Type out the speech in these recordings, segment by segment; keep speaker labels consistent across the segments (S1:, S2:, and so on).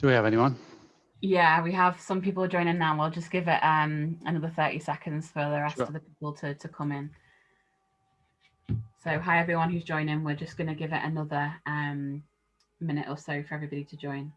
S1: Do we have anyone?
S2: Yeah, we have some people joining now. We'll just give it um, another 30 seconds for the rest sure. of the people to, to come in. So hi everyone who's joining. We're just going to give it another um, minute or so for everybody to join.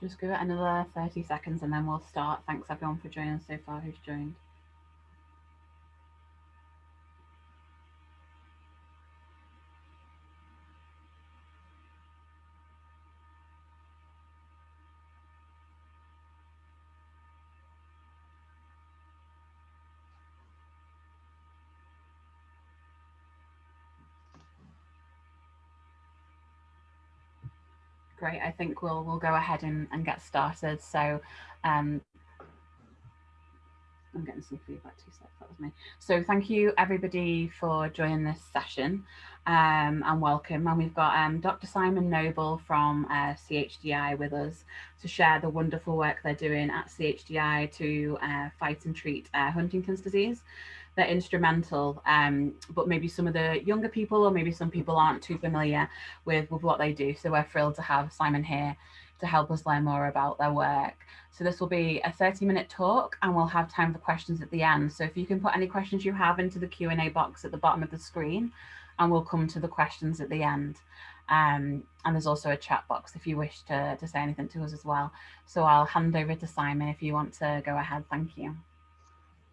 S2: Just give it another 30 seconds and then we'll start. Thanks everyone for joining so far who's joined. Great, I think we'll we'll go ahead and, and get started. So um, I'm getting some feedback too, so that was me. So thank you everybody for joining this session um, and welcome. And we've got um, Dr. Simon Noble from uh, CHDI with us to share the wonderful work they're doing at CHDI to uh, fight and treat uh, Huntington's disease they're instrumental, um, but maybe some of the younger people or maybe some people aren't too familiar with, with what they do. So we're thrilled to have Simon here to help us learn more about their work. So this will be a 30 minute talk and we'll have time for questions at the end. So if you can put any questions you have into the Q&A box at the bottom of the screen and we'll come to the questions at the end. Um, and there's also a chat box if you wish to, to say anything to us as well. So I'll hand over to Simon if you want to go ahead. Thank you.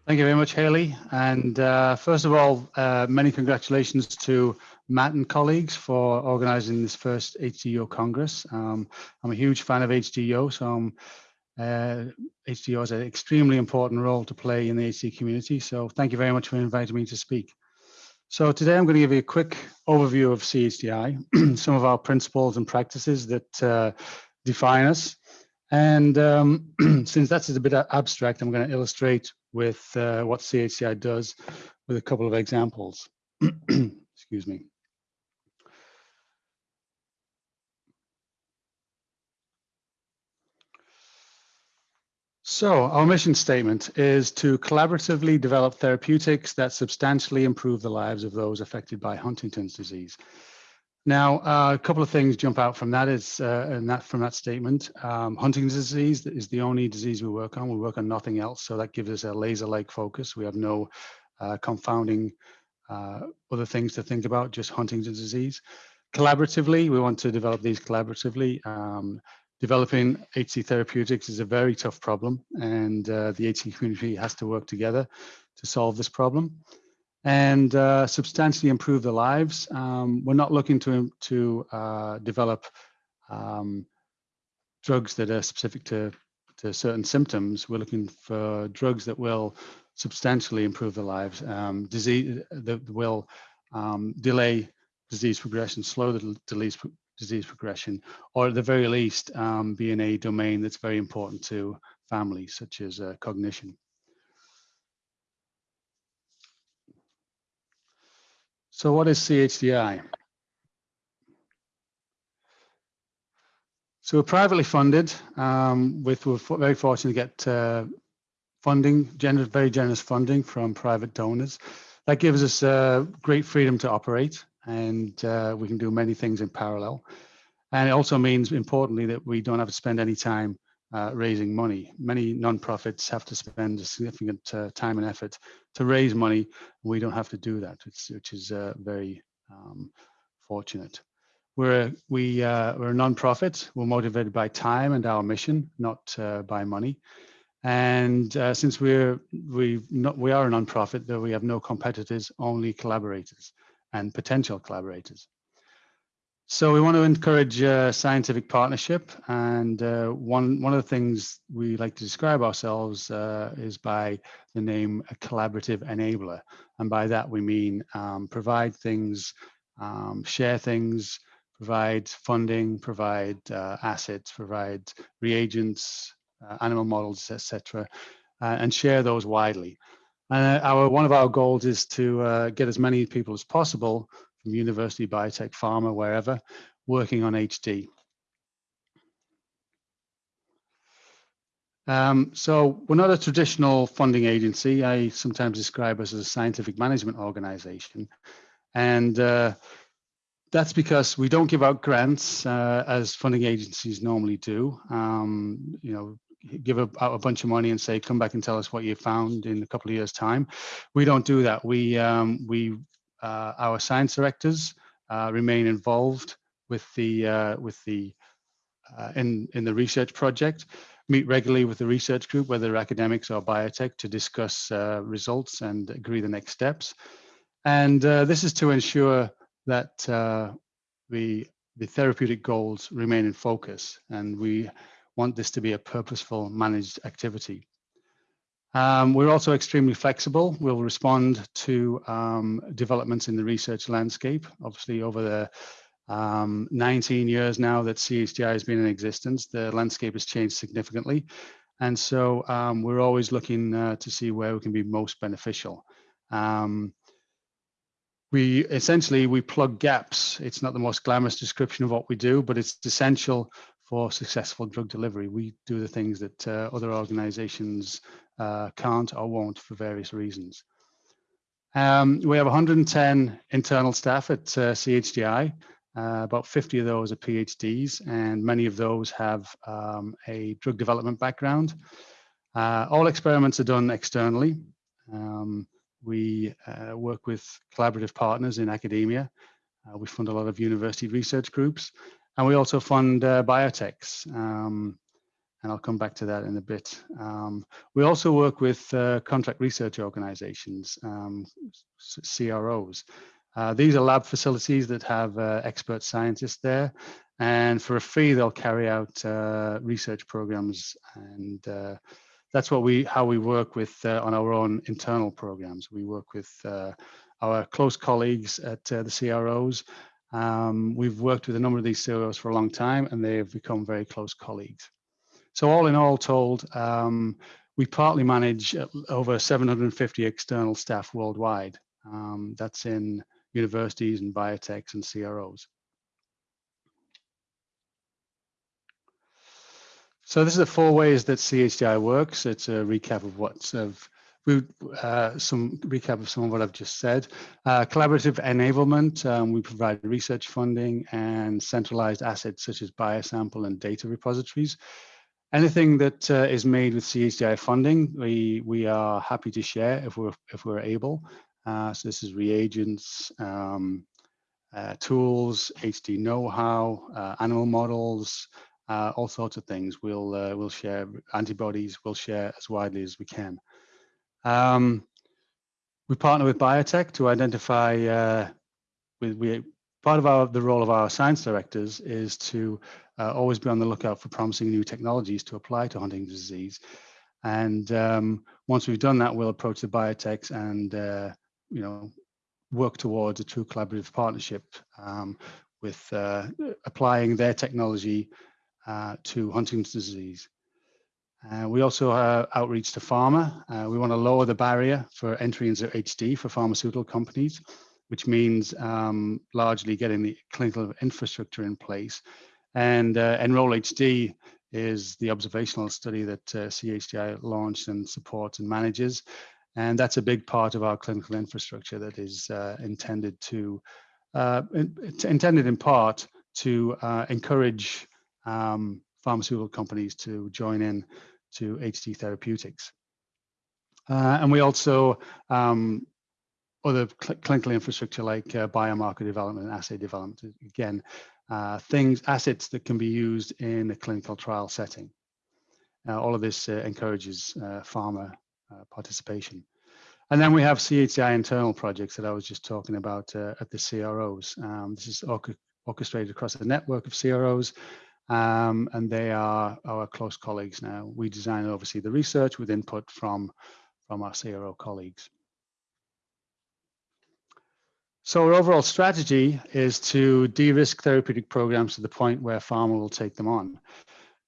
S1: Thank you very much, Haley. And uh, first of all, uh, many congratulations to Matt and colleagues for organizing this first HDYO Congress. Um, I'm a huge fan of HDYO, so um, uh, HDYO has an extremely important role to play in the HD community. So thank you very much for inviting me to speak. So today I'm going to give you a quick overview of CHDI, some of our principles and practices that uh, define us. And um, since that's a bit abstract, I'm going to illustrate with uh, what CHDI does with a couple of examples. Excuse me. So our mission statement is to collaboratively develop therapeutics that substantially improve the lives of those affected by Huntington's disease. Now, uh, a couple of things jump out from that is, uh, and that from that statement, um, Huntington's disease is the only disease we work on. We work on nothing else, so that gives us a laser-like focus. We have no uh, confounding uh, other things to think about, just Huntington's disease. Collaboratively, we want to develop these collaboratively. Um, developing HD therapeutics is a very tough problem, and uh, the HD community has to work together to solve this problem and uh, substantially improve their lives. Um, we're not looking to, to uh, develop um, drugs that are specific to, to certain symptoms. We're looking for drugs that will substantially improve their lives, um, disease that will um, delay disease progression, slow the disease, disease progression, or at the very least um, be in a domain that's very important to families, such as uh, cognition. So what is CHDI? So we're privately funded. Um, with we're very fortunate to get uh, funding, generous, very generous funding from private donors. That gives us uh, great freedom to operate, and uh, we can do many things in parallel. And it also means, importantly, that we don't have to spend any time uh, raising money. Many nonprofits have to spend a significant uh, time and effort to raise money. We don't have to do that, which, which is uh, very um, fortunate. We're we, uh, we're a nonprofit. We're motivated by time and our mission, not uh, by money. And uh, since we're we not we are a nonprofit, though we have no competitors, only collaborators and potential collaborators. So we want to encourage uh, scientific partnership, and uh, one one of the things we like to describe ourselves uh, is by the name a collaborative enabler, and by that we mean um, provide things, um, share things, provide funding, provide uh, assets, provide reagents, uh, animal models, etc., uh, and share those widely. And our one of our goals is to get as many people as possible from university, biotech, pharma, wherever, working on HD. Um, so we're not a traditional funding agency. I sometimes describe us as a scientific management organization. And uh, that's because we don't give out grants uh, as funding agencies normally do. Um, you know, give a, out a bunch of money and say, come back and tell us what you found in a couple of years time. We don't do that. We, um, we uh, our science directors uh, remain involved with the uh, with the in in the research project meet regularly with the research group, whether academics or biotech, to discuss uh, results and agree the next steps. And uh, this is to ensure that uh, the, the therapeutic goals remain in focus. And we want this to be a purposeful managed activity. Um, we're also extremely flexible. We'll respond to um, developments in the research landscape. Obviously, over the um, 19 years now that CHDI has been in existence, the landscape has changed significantly. And so um, we're always looking uh, to see where we can be most beneficial. Um, we essentially, we plug gaps. It's not the most glamorous description of what we do, but it's essential for successful drug delivery. We do the things that uh, other organizations uh, can't or won't for various reasons. Um, we have 110 internal staff at uh, CHDI. Uh, about 50 of those are PhDs, and many of those have um, a drug development background. Uh, all experiments are done externally. Um, we uh, work with collaborative partners in academia. We fund a lot of university research groups, and we also fund biotechs. Um, and I'll come back to that in a bit. Um, we also work with uh, contract research organizations, um, CROs. Uh, these are lab facilities that have uh, expert scientists there, and for a fee, they'll carry out uh, research programs, and uh, that's what we how we work with uh, on our own internal programs. We work with our close colleagues at the CROs. Um, we've worked with a number of these CROs for a long time, and they have become very close colleagues. So all in all told, um, we partly manage uh, over 750 external staff worldwide. Um, that's in universities and biotechs and CROs. So this is the four ways that CHDI works. It's a recap of what's of uh, some recap of some of what I've just said. Uh, collaborative enablement, um, we provide research funding and centralized assets such as biosample and data repositories. Anything that uh, is made with CHDI funding, we we are happy to share if we're if we're able. Uh, so this is reagents, um, uh, tools, HD know-how, uh, animal models, all sorts of things. We'll we'll share antibodies. We'll share as widely as we can. Um, we partner with biotech to identify. with we part of our the role of our science directors is to uh, always be on the lookout for promising new technologies to apply to Huntington's disease. And um, once we've done that, we'll approach the biotechs and, uh, you know, work towards a true collaborative partnership um, with uh, applying their technology uh, to Huntington's disease. Uh, we also have outreach to pharma. Uh, we want to lower the barrier for entry into HD for pharmaceutical companies, which means um, largely getting the clinical infrastructure in place and uh, Enroll HD is the observational study that uh, CHDI launched and supports and manages. And that's a big part of our clinical infrastructure that is uh, intended to, uh, in, intended in part to encourage um, pharmaceutical companies to join in to HD Therapeutics. Uh, and we also um, other cl clinical infrastructure like uh, biomarker development and assay development. Again, uh, things, assets that can be used in a clinical trial setting. Uh, all of this uh, encourages uh, pharma participation. And then we have CHDI internal projects that I was just talking about at the CROs. Um, this is orchestrated across a network of CROs, um, and they are our close colleagues now. We design and oversee the research with input from, from our CRO colleagues. So our overall strategy is to de-risk therapeutic programs to the point where pharma will take them on.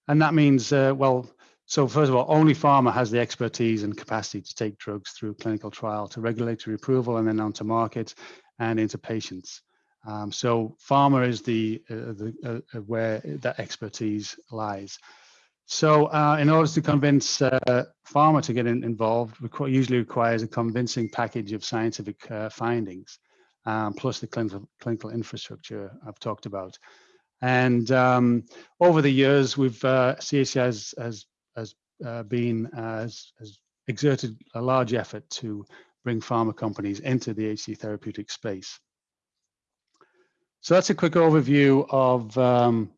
S1: And that means, uh, well, so first of all, only pharma has the expertise and capacity to take drugs through clinical trial to regulatory approval and then onto market and into patients. Um, so pharma is the, uh, the uh, uh where that expertise lies. So uh, in order to convince uh, pharma to get in, involved, usually requires a convincing package of scientific uh, findings um, plus the clinical, clinical infrastructure I've talked about. And um, over the years, we've uh, has has, has uh, been has, has exerted a large effort to bring pharma companies into the HD therapeutic space. So that's a quick overview of um,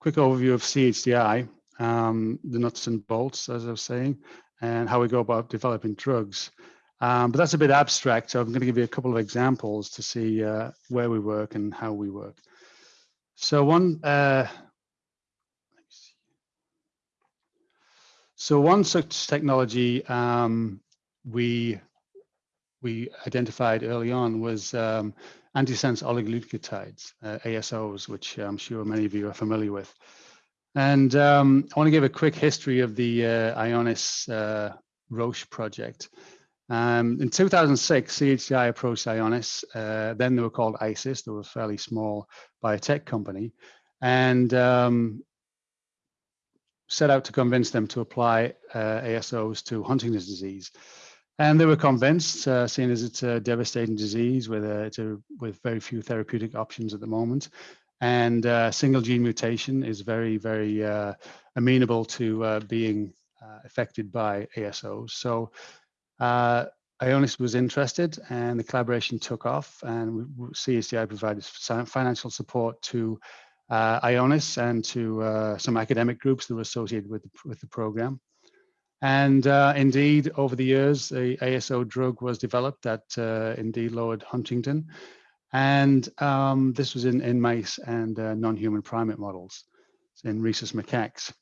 S1: quick overview of CHDI, um, the nuts and bolts, as I was saying, and how we go about developing drugs. Um, but that's a bit abstract, so I'm going to give you a couple of examples to see uh, where we work and how we work. So one, uh, so one such technology um, we we identified early on was um, antisense oligonucleotides, uh, ASOs, which I'm sure many of you are familiar with. And um, I want to give a quick history of the uh, Ionis uh, Roche project. Um, in 2006, CHDI approached Ionis. Uh, then they were called ISIS. They were a fairly small biotech company, and um, set out to convince them to apply uh, ASOs to Huntington's disease. And they were convinced, uh, seeing as it's a devastating disease with a, a, with very few therapeutic options at the moment, and uh, single gene mutation is very very uh, amenable to uh, being uh, affected by ASOs. So uh, Ionis was interested and the collaboration took off and CHDI provided financial support to Ionis and to some academic groups that were associated with the, with the program. And uh, indeed, over the years, the ASO drug was developed that uh, indeed lowered huntingtin. And um, this was in, in mice and uh, non-human primate models in rhesus macaques.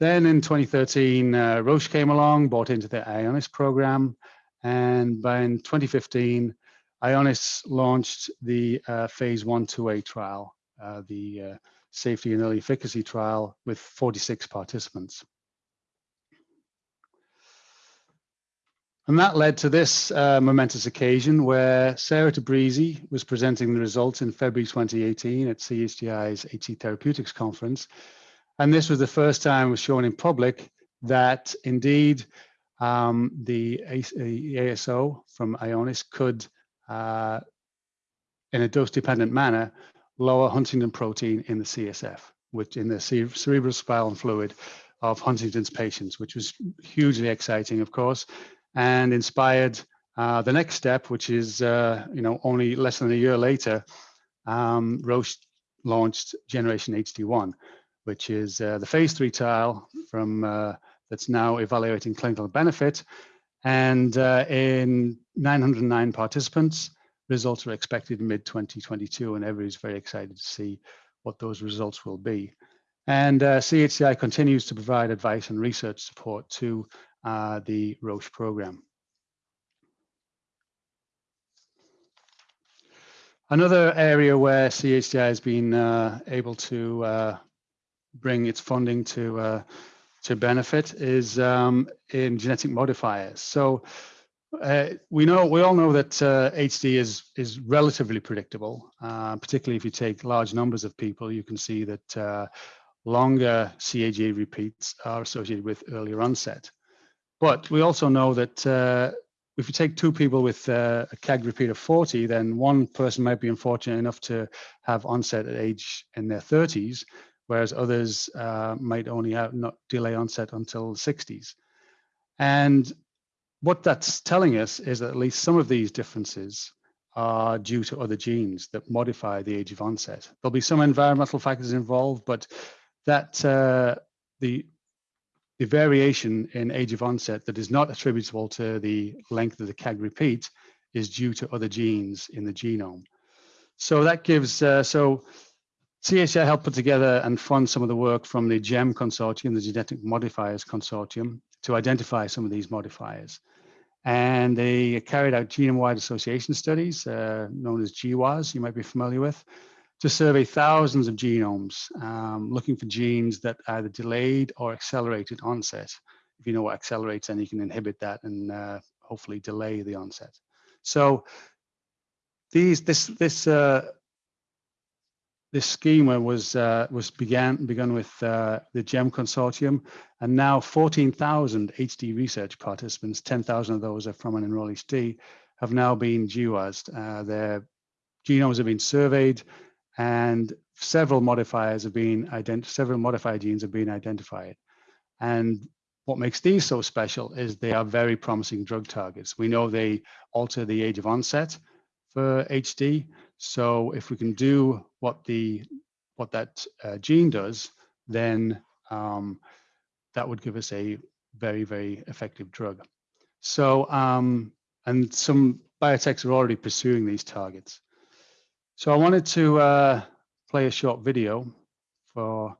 S1: Then in 2013, uh, Roche came along, bought into the Ionis program. And by in 2015, Ionis launched the uh, phase one, 2A trial, uh, the safety and early efficacy trial with 46 participants. And that led to this uh, momentous occasion where Sarah Tabrizi was presenting the results in February 2018 at CHDI's HD Therapeutics Conference. And this was the first time it was shown in public that indeed um, the ASO from Ionis could, uh, in a dose-dependent manner, lower huntingtin protein in the CSF, which in the cerebral spinal fluid of Huntington's patients, which was hugely exciting, of course, and inspired uh, the next step, which is, uh, you know, only less than a year later, um, Roche launched Generation HD1, which is uh, the phase three trial from uh, that's now evaluating clinical benefit. And uh, in 909 participants, results are expected mid 2022, and everybody's very excited to see what those results will be. And uh, CHDI continues to provide advice and research support to uh, the Roche program. Another area where CHDI has been uh, able to uh, bring its funding to uh, to benefit is um, in genetic modifiers. So uh, we know we all know that uh, HD is is relatively predictable, uh, particularly if you take large numbers of people. You can see that uh, longer CAG repeats are associated with earlier onset. But we also know that uh, if you take two people with uh, a CAG repeat of 40, then one person might be unfortunate enough to have onset at age in their 30s, whereas others uh, might only have not delay onset until 60s. And what that's telling us is that at least some of these differences are due to other genes that modify the age of onset. There'll be some environmental factors involved, but that uh, the the variation in age of onset that is not attributable to the length of the CAG repeat is due to other genes in the genome. So that gives, uh, so CHDI helped put together and fund some of the work from the GEM consortium, the Genetic Modifiers Consortium, to identify some of these modifiers. And they carried out genome-wide association studies, uh, known as GWAS, you might be familiar with, to survey thousands of genomes, um, looking for genes that either delayed or accelerated onset. If you know what accelerates, then you can inhibit that and uh, hopefully delay the onset. So these, this, this, uh, this schema was uh, was began begun with uh, the GEM consortium, and now 14,000 HD research participants, 10,000 of those are from an enroll HD, have now been GWASed. Uh, their genomes have been surveyed, and several modifiers have been ident several modified genes have been identified. And what makes these so special is they are very promising drug targets. We know they alter the age of onset for HD. So if we can do what the what that uh, gene does, then um, that would give us a very, very effective drug. So, um, and some biotechs are already pursuing these targets. So I wanted to uh, play a short video for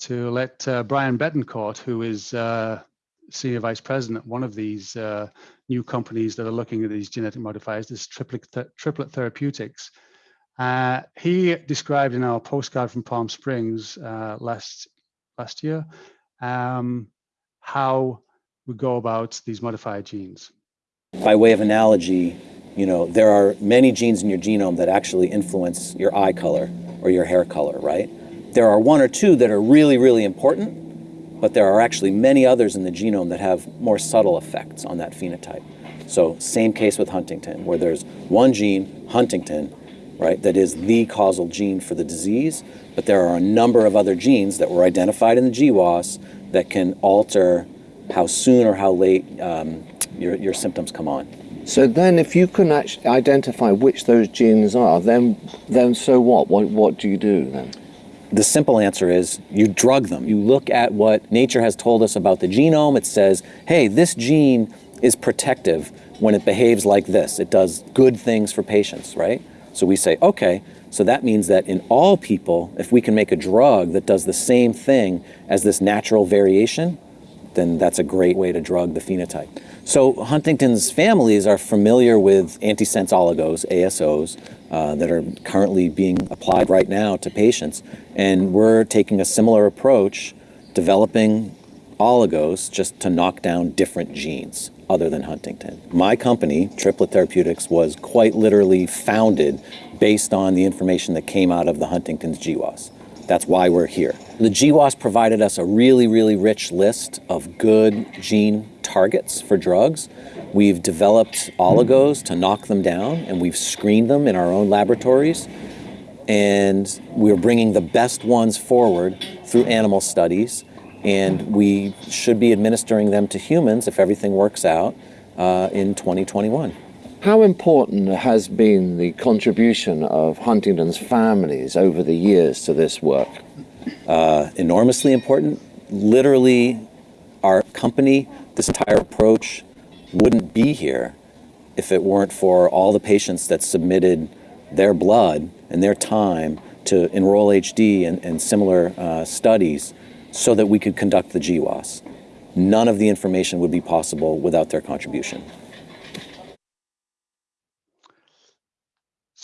S1: to let uh, Brian Bettencourt, who is uh, senior vice president, one of these uh, new companies that are looking at these genetic modifiers, this triplet, th triplet therapeutics. Uh, he described in our postcard from Palm Springs uh, last last year um, how we go about these modified genes.
S3: By way of analogy, you know, there are many genes in your genome that actually influence your eye color or your hair color, right? There are one or two that are really, really important, but there are actually many others in the genome that have more subtle effects on that phenotype. So same case with Huntington, where there's one gene, Huntington, right, that is the causal gene for the disease, but there are a number of other genes that were identified in the GWAS that can alter how soon or how late um, your, your symptoms come on.
S4: So then if you can actually identify which those genes are, then, then so what? what? What do you do then?
S3: The simple answer is you drug them. You look at what nature has told us about the genome. It says, hey, this gene is protective when it behaves like this. It does good things for patients, right? So we say, okay, so that means that in all people, if we can make a drug that does the same thing as this natural variation, then that's a great way to drug the phenotype. So Huntington's families are familiar with antisense oligos, ASOs, uh, that are currently being applied right now to patients. And we're taking a similar approach, developing oligos just to knock down different genes other than Huntington. My company, Triplet Therapeutics, was quite literally founded based on the information that came out of the Huntington's GWAS. That's why we're here. The GWAS provided us a really, really rich list of good gene targets for drugs. We've developed oligos to knock them down, and we've screened them in our own laboratories. And we're bringing the best ones forward through animal studies, and we should be administering them to humans if everything works out uh, in 2021.
S4: How important has been the contribution of Huntington's families over the years to this work?
S3: Uh, enormously important. Literally, our company this entire approach wouldn't be here if it weren't for all the patients that submitted their blood and their time to enroll HD and, and similar uh, studies so that we could conduct the GWAS. None of the information would be possible without their contribution.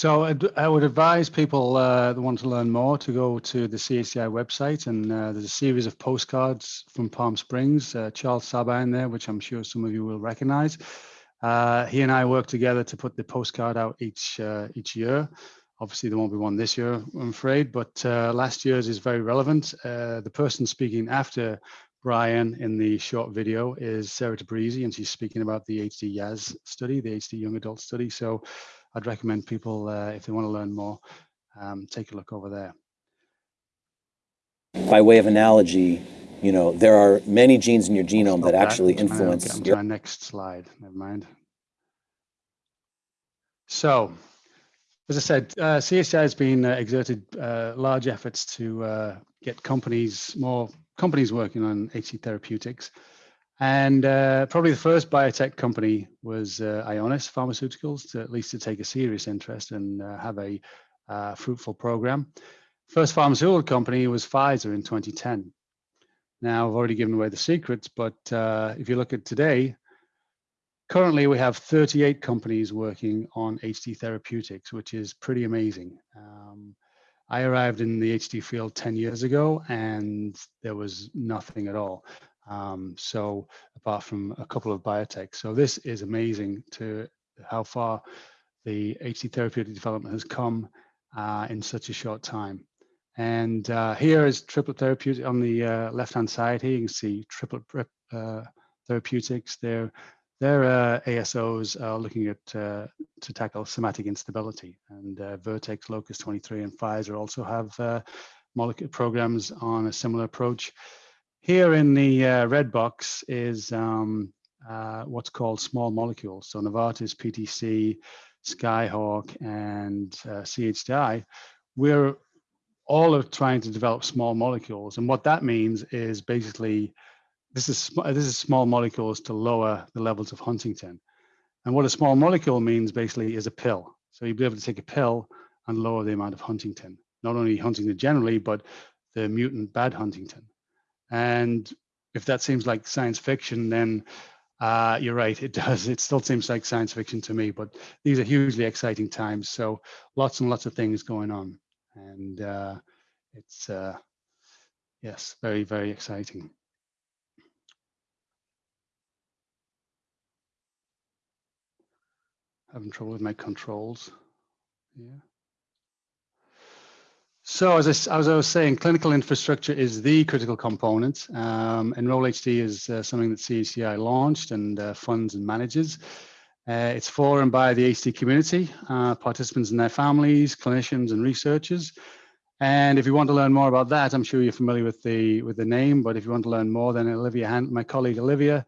S1: So I would advise people uh, that want to learn more to go to the CHDI website and uh, there's a series of postcards from Palm Springs, uh, Charles Sabine there, which I'm sure some of you will recognize. Uh, he and I work together to put the postcard out each uh, each year. Obviously there won't be one this year, I'm afraid, but uh, last year's is very relevant. the person speaking after Brian in the short video is Sarah Tabrizi, and she's speaking about the HD YAS study, the HD young adult study. So I'd recommend people, uh, if they want to learn more, um, take a look over there.
S3: By way of analogy, you know, there are many genes in your genome
S1: Stop
S3: that actually
S1: to
S3: influence
S1: get
S3: your
S1: our next slide. Never mind. So, as I said, uh, CHDI has been uh, exerted uh, large efforts to uh, get companies, more companies working on HD therapeutics. And uh, probably the first biotech company was uh, Ionis Pharmaceuticals, to, at least to take a serious interest and uh, have a uh, fruitful program. First pharmaceutical company was Pfizer in 2010. Now, I've already given away the secrets, but uh, if you look at today, currently we have 38 companies working on HD therapeutics, which is pretty amazing. Um, I arrived in the HD field 10 years ago and there was nothing at all. Um, so apart from a couple of biotechs. So this is amazing to how far the HD therapeutic development has come uh, in such a short time. And uh, here is triplet therapeutic on the uh, left-hand side here, you can see triplet uh, therapeutics. Their, their uh, ASOs are looking at uh, to tackle somatic instability and Vertex, LoQus23 and Pfizer also have molecule programs on a similar approach. Here in the red box is um, what's called small molecules. So Novartis, PTC, Skyhawk and uh, CHDI, we're all are trying to develop small molecules. And what that means is basically, this is, this is small molecules to lower the levels of huntingtin. And what a small molecule means basically is a pill. So you'd be able to take a pill and lower the amount of huntingtin, not only huntingtin generally, but the mutant bad huntingtin. And if that seems like science fiction, then uh, you're right, it does. It still seems like science fiction to me, but these are hugely exciting times. So lots and lots of things going on and uh, it's uh, yes, very very exciting. Having trouble with my controls. Yeah. So as I, as I, was saying, clinical infrastructure is the critical component. Um, Enroll HD is uh, something that CHDI launched and uh, funds and manages. Uh, it's for and by the HD community, uh, participants and their families, clinicians and researchers. And if you want to learn more about that, I'm sure you're familiar with the with the name, but if you want to learn more, then Olivia, my colleague Olivia,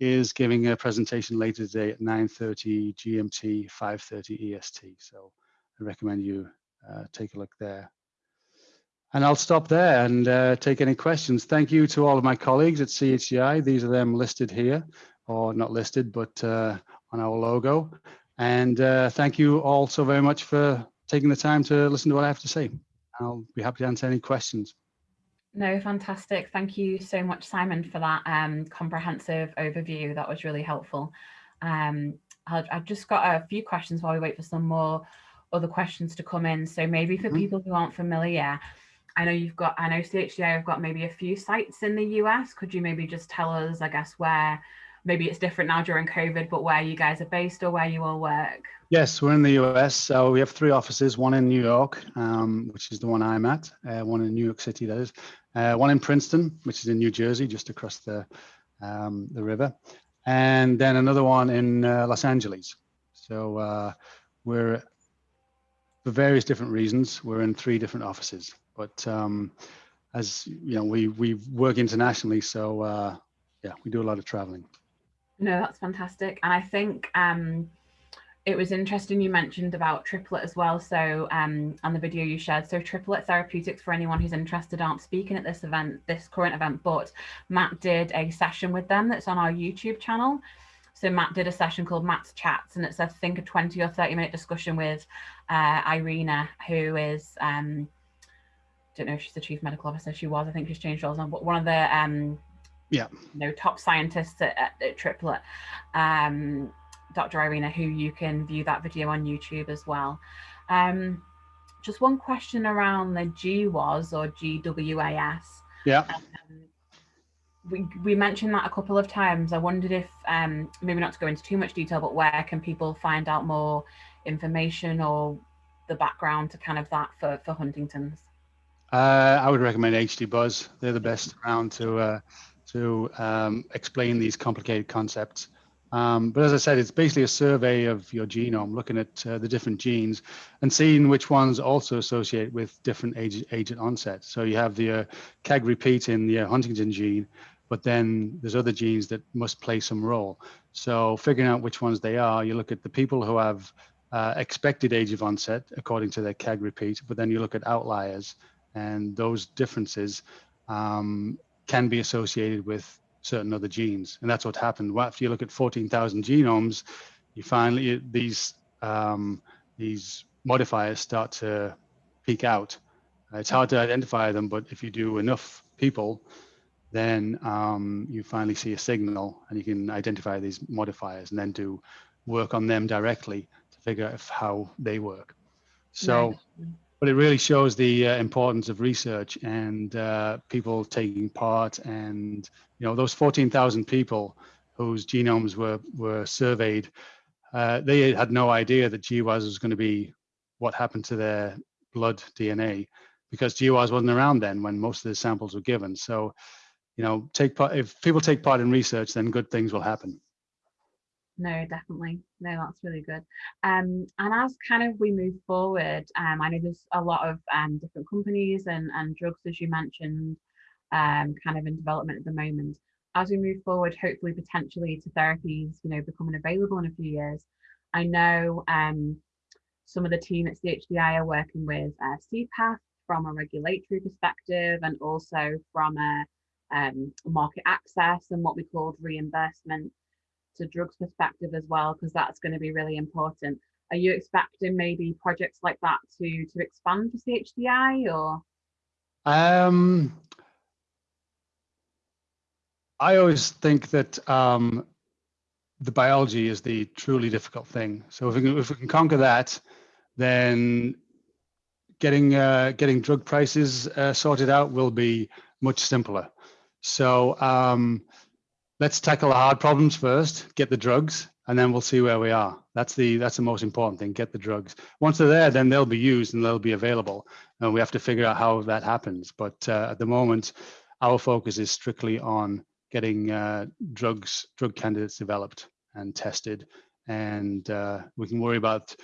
S1: is giving a presentation later today at 9.30 GMT, 5.30 EST. So I recommend you uh, take a look there. And I'll stop there and uh, take any questions. Thank you to all of my colleagues at CHDI. These are them listed here, or not listed, but uh, on our logo. And uh, thank you all so very much for taking the time to listen to what I have to say. I'll be happy to answer any questions.
S2: No, fantastic. Thank you so much, Simon, for that um, comprehensive overview. That was really helpful. Um, I've just got a few questions while we wait for some more other questions to come in. So maybe for mm -hmm. people who aren't familiar, I know you've got, I know CHDI have got maybe a few sites in the US. Could you maybe just tell us, I guess, where maybe it's different now during COVID, but where you guys are based or where you all work?
S1: Yes, we're in the US. So we have three offices, one in New York, um, which is the one I'm at, uh, one in New York City, that is, uh, one in Princeton, which is in New Jersey, just across the, um, the river, and then another one in uh, Los Angeles. So uh, we're, for various different reasons, we're in three different offices. But um, as you know, we, we work internationally, so uh, yeah, we do a lot of traveling.
S2: No, that's fantastic. And I think um, it was interesting you mentioned about triplet as well. So um, on the video you shared, so triplet therapeutics for anyone who's interested aren't speaking at this event, this current event, but Matt did a session with them that's on our YouTube channel. So Matt did a session called Matt's Chats, and it's I think a 20 or 30 minute discussion with uh, Irina, who is um, I don't know if she's the chief medical officer. She was, I think she's changed roles on, but one of the um,
S1: yeah
S2: you know top scientists at, at, at triplet um, dr irina who you can view that video on youtube as well um, just one question around the GWAS or GWAS.
S1: Yeah.
S2: Um, we, we mentioned that a couple of times. I wondered if, um, maybe not to go into too much detail, but where can people find out more information or the background to kind of that for, for Huntington's?
S1: Uh, I would recommend HD Buzz. They're the best around to uh, to um, explain these complicated concepts. Um, but as I said, it's basically a survey of your genome, looking at uh, the different genes and seeing which ones also associate with different age, agent onset. So you have the uh, CAG repeat in the uh, Huntington gene, but then there's other genes that must play some role. So figuring out which ones they are, you look at the people who have uh, expected age of onset according to their CAG repeat, but then you look at outliers and those differences um, can be associated with certain other genes. And that's what happened. After you look at 14,000 genomes, you finally, these, um, these modifiers start to peek out. It's hard to identify them, but if you do enough people, then um, you finally see a signal and you can identify these modifiers and then do work on them directly to figure out how they work. So but it really shows the uh, importance of research and uh, people taking part and you know those 14,000 people whose genomes were were surveyed uh, they had no idea that GWAS was going to be what happened to their blood DNA because GWAS wasn't around then when most of the samples were given so you know take part if people take part in research then good things will happen.
S2: No definitely. No that's really good. Um and as kind of we move forward um i know there's a lot of um different companies and and drugs as you mentioned um kind of in development at the moment. As we move forward hopefully potentially to therapies you know becoming available in a few years. I know um some of the team at CHDI are working with uh, CPATH from a regulatory perspective and also from a um, market access and what we called reimbursement to drugs perspective as well, because that's going to be really important. Are you expecting maybe projects like that to to expand for CHDI or?
S1: Um, I always think that um, the biology is the truly difficult thing. So if we can, if we can conquer that, then getting uh, getting drug prices uh, sorted out will be much simpler. So um, let's tackle the hard problems first, get the drugs, and then we'll see where we are. That's the that's the most important thing. Get the drugs. Once they're there, then they'll be used and they'll be available. And we have to figure out how that happens. But uh, at the moment, our focus is strictly on getting uh, drugs, drug candidates developed and tested, and uh, we can worry about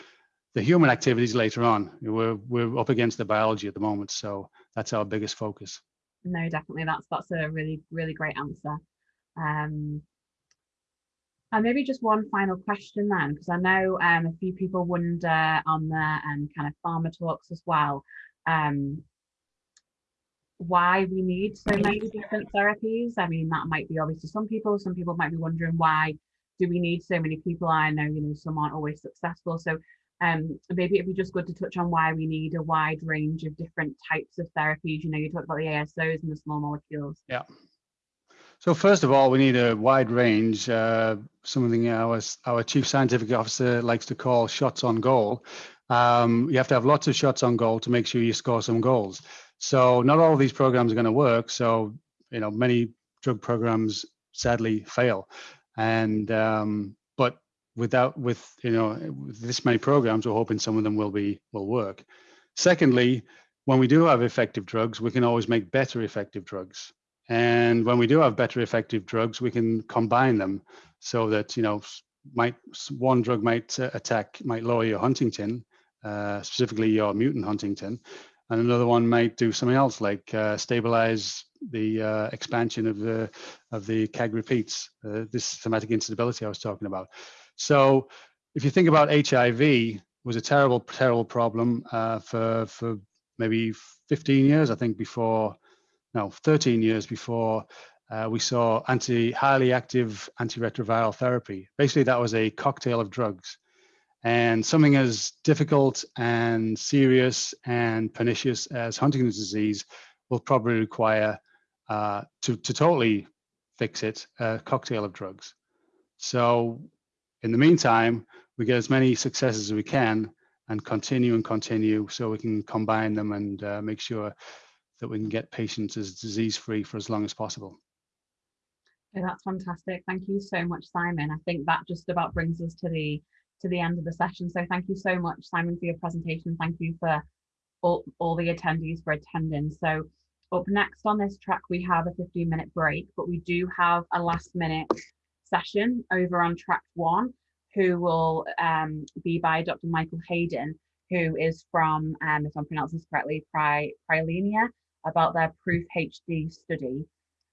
S1: the human activities later on. We're we're up against the biology at the moment, so that's our biggest focus.
S2: No, definitely. That's that's a really really great answer. Um, and maybe just one final question then, because I know um, a few people wonder on the um, kind of pharma talks as well, um, why we need so many different therapies. I mean, that might be obvious to some people. Some people might be wondering why do we need so many people? I know, you know, some aren't always successful. So um, maybe it'd be just good to touch on why we need a wide range of different types of therapies. You know, you talked about the ASOs and the small molecules.
S1: Yeah. So first of all, we need a wide range, uh, something our, our chief scientific officer likes to call shots on goal. Um, you have to have lots of shots on goal to make sure you score some goals. So not all of these programs are going to work. So, you know, many drug programs sadly fail. And, um, without, with, you know, with this many programs, we're hoping some of them will be, will work. Secondly, when we do have effective drugs, we can always make better effective drugs. And when we do have better effective drugs, we can combine them so that, you know, might one drug might uh, attack, might lower your huntingtin, uh, specifically your mutant huntingtin, and another one might do something else like uh, stabilize the uh, expansion of the of the CAG repeats, uh, this somatic instability I was talking about. So if you think about HIV, was a terrible, terrible problem uh, for for maybe 15 years, I think, before no, 13 years before uh, we saw anti highly active antiretroviral therapy. Basically, that was a cocktail of drugs. And something as difficult and serious and pernicious as Huntington's disease will probably require uh, to, to totally fix it a cocktail of drugs. So in the meantime, we get as many successes as we can and continue and continue so we can combine them and uh, make sure that we can get patients as disease free for as long as possible.
S2: Okay, that's fantastic. Thank you so much, Simon. I think that just about brings us to the to the end of the session. So thank you so much, Simon, for your presentation. Thank you for all, all the attendees for attending. So up next on this track, we have a 15 minute break, but we do have a last minute session over on track one, who will um, be by Dr. Michael Hayden, who is from, um, if I'm pronouncing this correctly, Pri Prilenia, about their Proof HD study.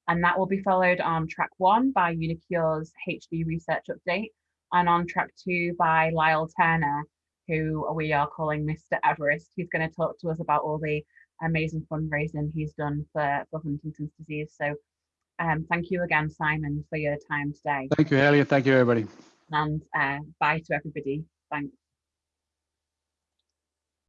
S2: And that will be followed on track one by uniQure's HD research update, and on track two by Lyle Turner, who we are calling Mr. Everest. He's going to talk to us about all the amazing fundraising he's done for, for Huntington's disease. So um, thank you again, Simon, for your time today.
S1: Thank you, and thank you, everybody.
S2: And uh, bye to everybody. Thanks.